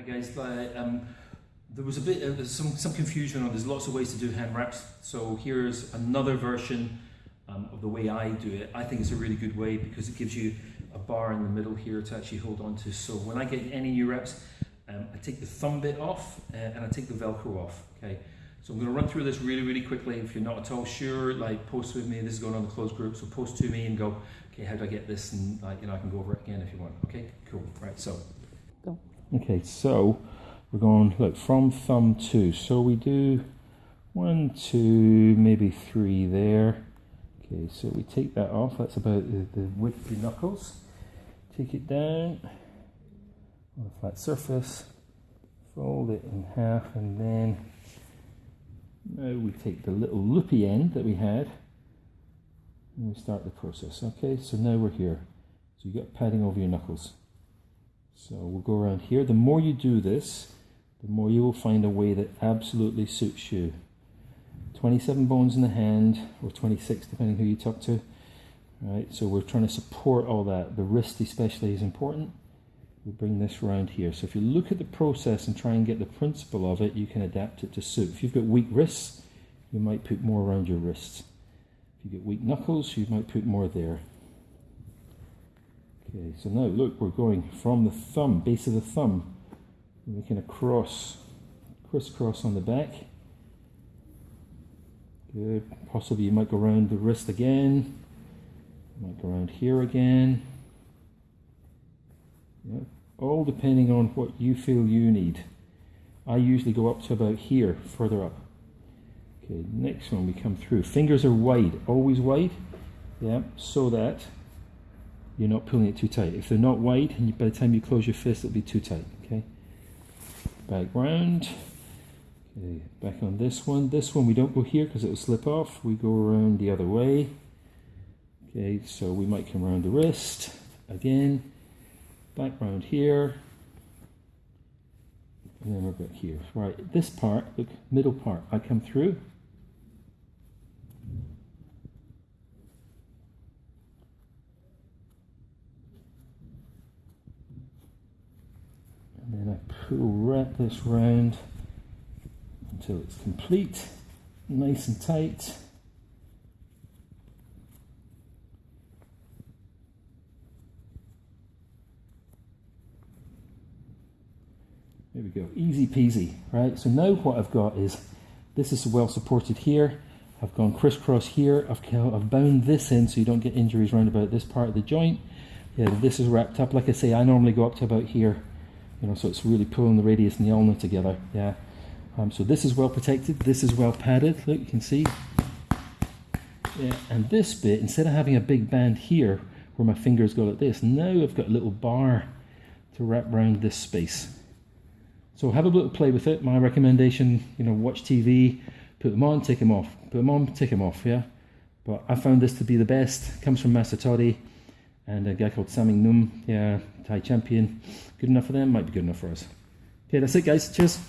Hi guys, um, there was a bit of some, some confusion on there's lots of ways to do hand wraps. So here's another version um, of the way I do it. I think it's a really good way because it gives you a bar in the middle here to actually hold on to. So when I get any new wraps, um, I take the thumb bit off uh, and I take the Velcro off. Okay, so I'm going to run through this really, really quickly. If you're not at all sure, like post with me. This is going on the closed group, so post to me and go, okay, how do I get this? And like, you know, I can go over it again if you want. Okay, cool. Right, so. Okay, so we're going look from thumb two. So we do one, two, maybe three there. Okay, so we take that off. That's about the, the width of the knuckles. Take it down on a flat surface, fold it in half, and then now we take the little loopy end that we had and we start the process. Okay, so now we're here. So you got padding over your knuckles. So we'll go around here. The more you do this, the more you will find a way that absolutely suits you. 27 bones in the hand, or 26 depending who you talk to. Right, so we're trying to support all that. The wrist especially is important. We bring this around here. So if you look at the process and try and get the principle of it, you can adapt it to suit. If you've got weak wrists, you might put more around your wrists. If you get weak knuckles, you might put more there. Okay, so now look, we're going from the thumb, base of the thumb, making a cross, crisscross on the back. Good. Possibly you might go around the wrist again. Might go around here again. Yeah. All depending on what you feel you need. I usually go up to about here, further up. Okay, next one we come through. Fingers are wide, always wide. Yeah, so that you're not pulling it too tight. If they're not wide, and by the time you close your fist, it'll be too tight. Okay. Back round. Okay, back on this one. This one we don't go here because it will slip off. We go around the other way. Okay, so we might come around the wrist again. Back round here. And then we're back here. Right, this part, look, middle part, I come through. Then wrap this round until it's complete, nice and tight. There we go, easy peasy, right? So now what I've got is, this is well supported here. I've gone crisscross here. I've, I've bound this in so you don't get injuries around about this part of the joint. Yeah, this is wrapped up. Like I say, I normally go up to about here you know, so it's really pulling the radius and the ulna together. Yeah. Um, so this is well protected. This is well padded. Look, you can see. Yeah. And this bit, instead of having a big band here where my fingers go like this, now I've got a little bar to wrap around this space. So have a little play with it. My recommendation, you know, watch TV, put them on, take them off. Put them on, take them off. Yeah. But I found this to be the best. Comes from Master Toddy and a guy called Saming Num, yeah, Thai champion. Good enough for them, might be good enough for us. Okay, that's it guys, cheers.